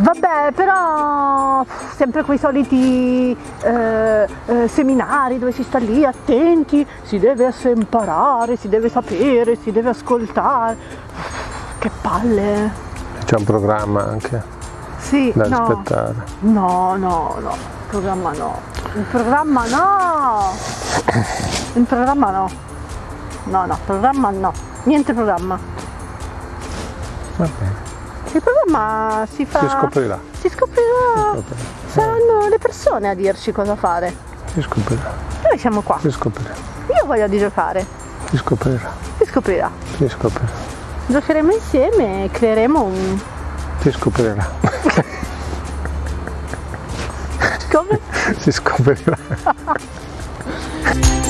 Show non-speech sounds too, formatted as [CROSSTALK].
Vabbè, però sempre quei soliti eh, eh, seminari dove si sta lì attenti, si deve imparare, si deve sapere, si deve ascoltare. Che palle. C'è un programma anche Sì, da no. rispettare. No, no, no, il programma no. Il programma no! Il programma no. No, no, programma no. Niente programma. Va bene, Il programma si fa... si scoprirà. Si scoprirà. scoprirà. Saranno le persone a dirci cosa fare. Si scoprirà. Noi siamo qua. Si scoprirà. Io voglio di giocare. Si scoprirà. Si scoprirà. Si scoprirà. Giocheremo insieme e creeremo un... Si scoprirà. Come? si scoprirà. [LAUGHS]